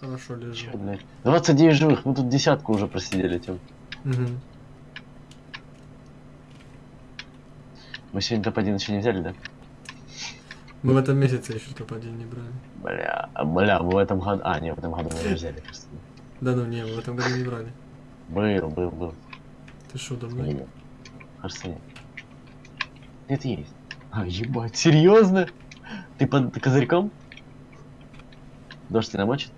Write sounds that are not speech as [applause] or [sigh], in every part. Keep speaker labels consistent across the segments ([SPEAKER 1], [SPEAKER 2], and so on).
[SPEAKER 1] Хорошо лежу.
[SPEAKER 2] Чё, блядь? 29 живых, мы тут десятку уже просидели, Тём.
[SPEAKER 1] Мгм.
[SPEAKER 2] Мы сегодня топ-1 еще не взяли, да?
[SPEAKER 1] Мы в этом месяце еще топ-1 не брали.
[SPEAKER 2] Бля, бля, мы в этом году... А, не, в этом году мы не взяли, кажется.
[SPEAKER 1] Да ну не, мы в этом году не брали.
[SPEAKER 2] Был, был, был.
[SPEAKER 1] Ты что, давно?
[SPEAKER 2] нет? Кажется, нет. Нет, есть. А, ебать, серьезно? Ты под козырьком? Дождь тебя намочит?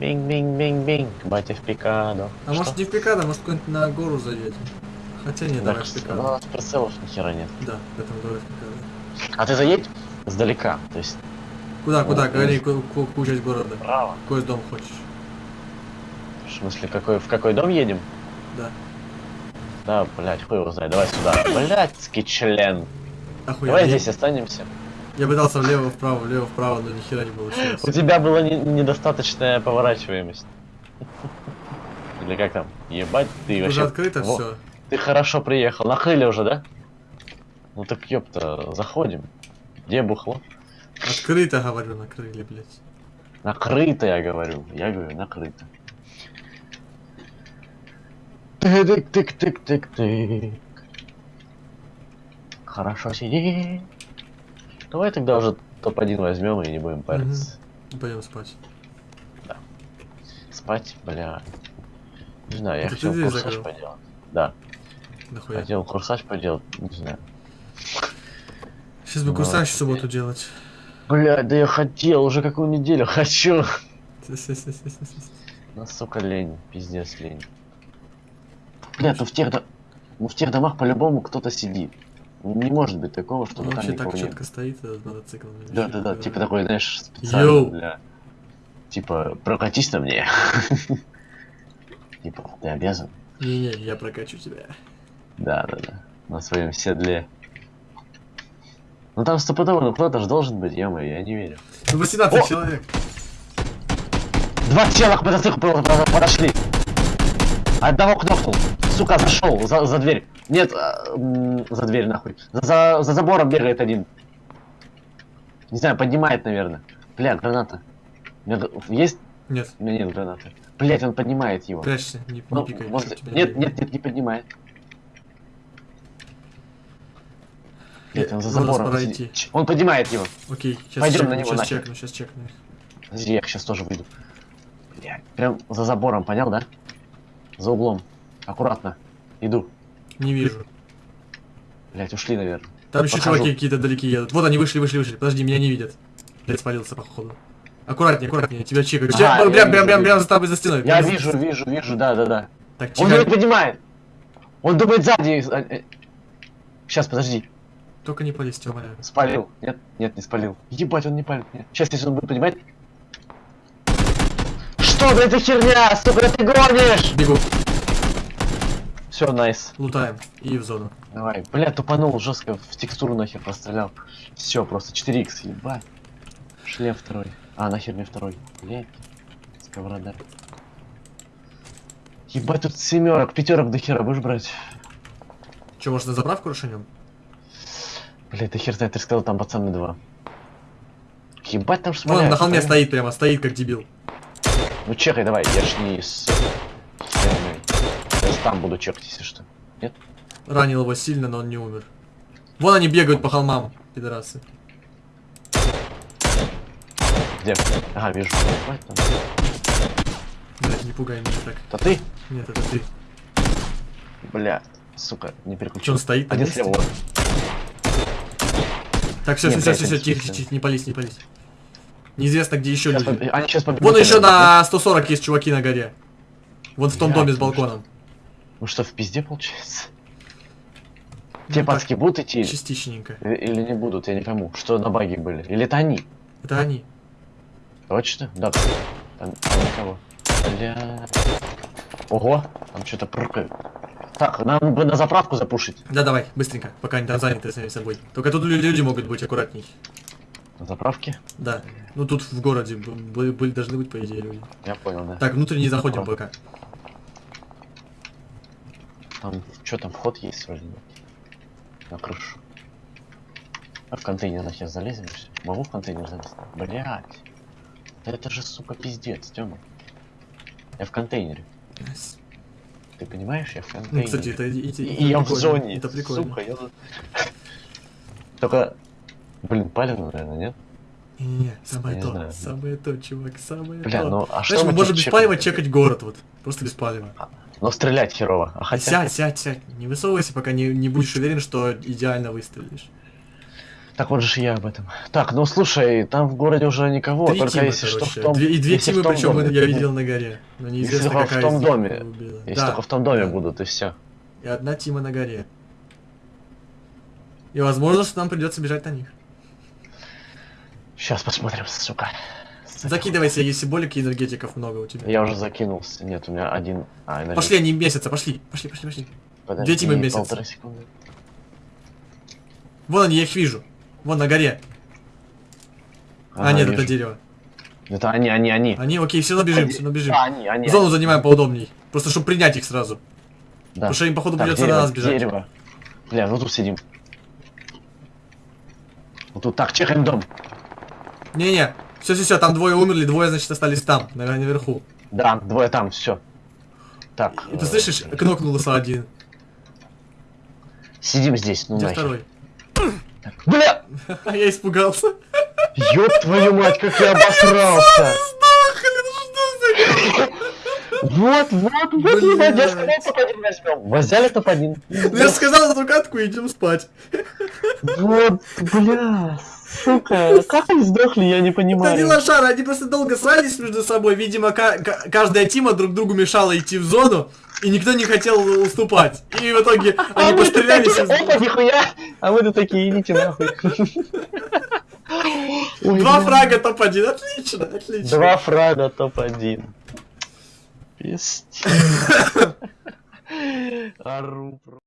[SPEAKER 2] Бинг-бинг-бинг-бинг, батя в пикадо.
[SPEAKER 1] А может не в пикада, может куда-нибудь на гору зайдете? Хотя нет, давай в
[SPEAKER 2] у
[SPEAKER 1] пикада.
[SPEAKER 2] нас прицелов ни хера нет.
[SPEAKER 1] Да, в этом давай в пикада.
[SPEAKER 2] А ты заедь сдалека, то есть
[SPEAKER 1] Куда, куда?
[SPEAKER 2] Ну,
[SPEAKER 1] Говори, ку- ку- какую часть города.
[SPEAKER 2] право.
[SPEAKER 1] Какой дом хочешь?
[SPEAKER 2] В смысле, какой, в какой дом едем?
[SPEAKER 1] Да.
[SPEAKER 2] Да, блядь, хуй его знает, давай сюда. Блядский член.
[SPEAKER 1] Охуенно.
[SPEAKER 2] Давай здесь останемся.
[SPEAKER 1] Я пытался влево, вправо, влево, вправо, но ни хера не получилось.
[SPEAKER 2] У тебя была не- недостаточная поворачиваемость. Или как там? Ебать, ты
[SPEAKER 1] Уже
[SPEAKER 2] вообще...
[SPEAKER 1] открыто
[SPEAKER 2] Во,
[SPEAKER 1] все.
[SPEAKER 2] Ты хорошо приехал. Накрыли уже, да? Ну так ёпта, заходим. Где бухло?
[SPEAKER 1] Открыто, говорю, накрыли, блядь.
[SPEAKER 2] Накрыто, я говорю. Я говорю, накрыто. Тык-тык-тык-тык-тык. Хорошо сиди. Давай тогда уже топ-1 возьмем и не будем париться.
[SPEAKER 1] Пойдем спать.
[SPEAKER 2] Спать, бля. Не знаю, я
[SPEAKER 1] Это ты
[SPEAKER 2] хотел курсаж
[SPEAKER 1] закрыл?
[SPEAKER 2] поделать. Да,
[SPEAKER 1] Нахуя.
[SPEAKER 2] хотел курсаж поделать, не знаю.
[SPEAKER 1] Сейчас бы
[SPEAKER 2] Ну,
[SPEAKER 1] курсаж в субботу делать.
[SPEAKER 2] Бля, да я хотел, уже какую неделю хочу.
[SPEAKER 1] Сис-сис-сис-сис-сис. [laughs]
[SPEAKER 2] Ну, сука, лень, пиздец лень. Бля, то в тех, ну, в тех домах по-любому кто-то сидит. Не может быть такого,
[SPEAKER 1] Он
[SPEAKER 2] чтобы там
[SPEAKER 1] вообще так
[SPEAKER 2] никого нет.
[SPEAKER 1] четко стоит этот мотоцикл.
[SPEAKER 2] Да, да, да, типа такой, знаешь, специально
[SPEAKER 1] Йоу.
[SPEAKER 2] для... Типа, прокатись на мне. [laughs] Типа, ты обязан.
[SPEAKER 1] Не-не, я прокачу тебя.
[SPEAKER 2] Да, да, да. На своем седле. Ну там стопудово, ну кто-то же должен быть, ё я не верю.
[SPEAKER 1] Ну 18
[SPEAKER 2] О!
[SPEAKER 1] человек.
[SPEAKER 2] Два тела к мотоциклу под- под- подошли. Одного кнопнул. Сука, зашел за, за дверь. Нет, а, за дверь нахуй. За, за, за забором бегает один. Не знаю, поднимает, наверное. Бля, граната. У меня г- Есть?
[SPEAKER 1] Нет,
[SPEAKER 2] У меня нет гранаты. Блять, он поднимает его.
[SPEAKER 1] прячься, не, не
[SPEAKER 2] Ну,
[SPEAKER 1] пикай.
[SPEAKER 2] может- Нет,
[SPEAKER 1] не-
[SPEAKER 2] нет, нет, не поднимает. Блять, он за забором. Он поднимает его.
[SPEAKER 1] Окей, сейчас
[SPEAKER 2] Пойдем
[SPEAKER 1] чекну,
[SPEAKER 2] на него
[SPEAKER 1] сейчас
[SPEAKER 2] нахер.
[SPEAKER 1] чекну, сейчас чекну. их.
[SPEAKER 2] Подожди, я сейчас тоже выйду. Блядь, прям за забором, понял, да? За углом. Аккуратно. Иду.
[SPEAKER 1] Не вижу.
[SPEAKER 2] Блять, ушли, наверное.
[SPEAKER 1] Там еще
[SPEAKER 2] Подхожу.
[SPEAKER 1] чуваки какие-то далеки едут. Вот они вышли, вышли, вышли. Подожди, меня не видят. Блять, спалился, походу. Аккуратнее, аккуратнее, тебя чекают.
[SPEAKER 2] Ага, я
[SPEAKER 1] прям, прям, прям, прям за тобой за стеной.
[SPEAKER 2] Я вижу, вижу, вижу, да, да, да.
[SPEAKER 1] Так,
[SPEAKER 2] Он не
[SPEAKER 1] чекай.
[SPEAKER 2] поднимает. Он думает сзади. Сейчас, подожди.
[SPEAKER 1] Только не полезь, тебя умоляю.
[SPEAKER 2] Спалил. Нет, нет, не спалил. Ебать, он не палит. Сейчас, если он будет поднимать. Что за эта херня? Сука, ты гонишь!
[SPEAKER 1] Бегу,
[SPEAKER 2] Все, найс.
[SPEAKER 1] лутаем. И в зону.
[SPEAKER 2] Давай. Бля, тупанул жестко, в текстуру нахер пострелял. Все, просто 4х, ебать. Шлем второй. А, нахер мне второй. Блять. Сковорода. Ебать, тут семерок, пятерок до хера будешь брать.
[SPEAKER 1] Че, может на заправку расшанем?
[SPEAKER 2] Блять, ты хер знает, ты сказал, там пацаны два. Ебать, там
[SPEAKER 1] Вон,
[SPEAKER 2] шмаляют.
[SPEAKER 1] на холме
[SPEAKER 2] ли?
[SPEAKER 1] стоит прямо, стоит как дебил.
[SPEAKER 2] Ну чекай, давай, я ж не там буду чекать, если что.
[SPEAKER 1] Ранил его сильно, но он не умер. Вон они бегают по холмам, пидорасы.
[SPEAKER 2] Где? Ага, вижу.
[SPEAKER 1] Блять, не пугай меня так.
[SPEAKER 2] Это ты?
[SPEAKER 1] Нет, это ты.
[SPEAKER 2] Бля, сука, не
[SPEAKER 1] Че,
[SPEAKER 2] переключил.
[SPEAKER 1] он стоит
[SPEAKER 2] Один слева. вот.
[SPEAKER 1] Так, все, все, все, все, тихо, тихо, не пались, не пались. Неизвестно, где еще люди.
[SPEAKER 2] Они сейчас.
[SPEAKER 1] Вон еще на 140 есть чуваки на горе. Вон в том доме с
[SPEAKER 2] ну
[SPEAKER 1] балконом.
[SPEAKER 2] Ну что, в пизде получается?
[SPEAKER 1] Ну,
[SPEAKER 2] Те
[SPEAKER 1] так,
[SPEAKER 2] пацки будут идти
[SPEAKER 1] Частичненько.
[SPEAKER 2] или или не будут, я не пойму. Что на баге были? Или это они?
[SPEAKER 1] Это они.
[SPEAKER 2] Точно? Да. Там, там никого. Бля. Ого, там что-то прыгает. Так, нам бы на заправку запушить.
[SPEAKER 1] Да, давай, быстренько, пока они там заняты сами собой. Только тут лю- люди могут быть аккуратней.
[SPEAKER 2] На заправке?
[SPEAKER 1] Да. Ну тут в городе были, были- должны быть, по идее, люди.
[SPEAKER 2] Я понял, да.
[SPEAKER 1] Так, внутрь не заходим пока.
[SPEAKER 2] Там, что там, вход есть вроде бы. На крышу. А в контейнер нахер залезем? Могу в контейнер залезть? Блять. Да это же, сука, пиздец, Тёма. Я в контейнере.
[SPEAKER 1] Nice.
[SPEAKER 2] Ты понимаешь, я в
[SPEAKER 1] Ну,
[SPEAKER 2] контейнере.
[SPEAKER 1] кстати, это, И, это
[SPEAKER 2] и я в зоне.
[SPEAKER 1] Это прикольно.
[SPEAKER 2] Сука, я... [laughs] Только... Блин, палевно, наверное, нет?
[SPEAKER 1] Не-не-не, самое
[SPEAKER 2] Не
[SPEAKER 1] то,
[SPEAKER 2] знаю.
[SPEAKER 1] самое то, чувак, самое
[SPEAKER 2] Бля,
[SPEAKER 1] то.
[SPEAKER 2] ну а что
[SPEAKER 1] Знаешь, мы можем без палева
[SPEAKER 2] чекаем?
[SPEAKER 1] чекать город, вот. Просто без палева.
[SPEAKER 2] Но стрелять херово. А хотя...
[SPEAKER 1] Сядь, сядь, сядь. Не высовывайся, пока не, не будешь уверен, что идеально выстрелишь.
[SPEAKER 2] Так вот же я об этом. Так, ну слушай, там в городе уже никого,
[SPEAKER 1] Три
[SPEAKER 2] только
[SPEAKER 1] тима,
[SPEAKER 2] если что
[SPEAKER 1] короче.
[SPEAKER 2] в том...
[SPEAKER 1] Две- и две
[SPEAKER 2] если в
[SPEAKER 1] тимы,
[SPEAKER 2] том
[SPEAKER 1] причем
[SPEAKER 2] доме.
[SPEAKER 1] я видел на горе. Но неизвестно,
[SPEAKER 2] в
[SPEAKER 1] какая
[SPEAKER 2] том
[SPEAKER 1] из них
[SPEAKER 2] доме.
[SPEAKER 1] убила.
[SPEAKER 2] Если
[SPEAKER 1] Да,
[SPEAKER 2] только в том доме
[SPEAKER 1] да.
[SPEAKER 2] будут, и все.
[SPEAKER 1] И одна тима на горе. И возможно, что нам придется бежать на них.
[SPEAKER 2] Сейчас посмотрим, сука.
[SPEAKER 1] Закидывайся, если болик и энергетиков много у тебя.
[SPEAKER 2] Я уже закинулся. Нет, у меня один... А, энергетик.
[SPEAKER 1] Пошли, они месяца, пошли, пошли, пошли, пошли.
[SPEAKER 2] Подожди,
[SPEAKER 1] две тимы месяца.
[SPEAKER 2] полторы секунды.
[SPEAKER 1] Вон они, я их вижу. Вон на горе. а,
[SPEAKER 2] Ага,
[SPEAKER 1] нет,
[SPEAKER 2] вижу.
[SPEAKER 1] это дерево.
[SPEAKER 2] Это они, они, они.
[SPEAKER 1] Они, окей, все равно бежим, все равно бежим.
[SPEAKER 2] А, они, они.
[SPEAKER 1] Зону занимаем поудобней. Просто чтобы принять их сразу.
[SPEAKER 2] Да.
[SPEAKER 1] Потому что им, походу,
[SPEAKER 2] Так,
[SPEAKER 1] придется
[SPEAKER 2] дерево,
[SPEAKER 1] на нас бежать.
[SPEAKER 2] Дерево. Бля, ну тут сидим. Вот тут так, чекаем дом.
[SPEAKER 1] Не-не, все-все-все, там двое умерли, двое, значит, остались там, на- наверху.
[SPEAKER 2] Да, двое там, все. Так.
[SPEAKER 1] И ты слышишь, кнокнулся один.
[SPEAKER 2] Сидим здесь, ну
[SPEAKER 1] Где
[SPEAKER 2] нахер.
[SPEAKER 1] второй?
[SPEAKER 2] Бля! [laughs]
[SPEAKER 1] Я испугался.
[SPEAKER 2] Ёб твою мать, как я обосрался! [laughs] Вот, вот, вот, ебать, я сказал, топ-1 возьмем. Взяли топ-1.
[SPEAKER 1] Ну, Я сказал эту катку и идем спать.
[SPEAKER 2] Вот, бля, сука, как они сдохли, я не
[SPEAKER 1] Это не
[SPEAKER 2] понимаю.
[SPEAKER 1] лошары, они просто долго срались между собой. Видимо, ка- ка- каждая тима друг другу мешала идти в зону, и никто не хотел уступать. И в итоге
[SPEAKER 2] А
[SPEAKER 1] они пострелялись.
[SPEAKER 2] опа, нихуя, а мы тут такие, идите нахуй. Ой,
[SPEAKER 1] Два фрага топ-1, отлично, отлично.
[SPEAKER 2] Два фрага топ-1. Пиздец. [laughs] Ору просто.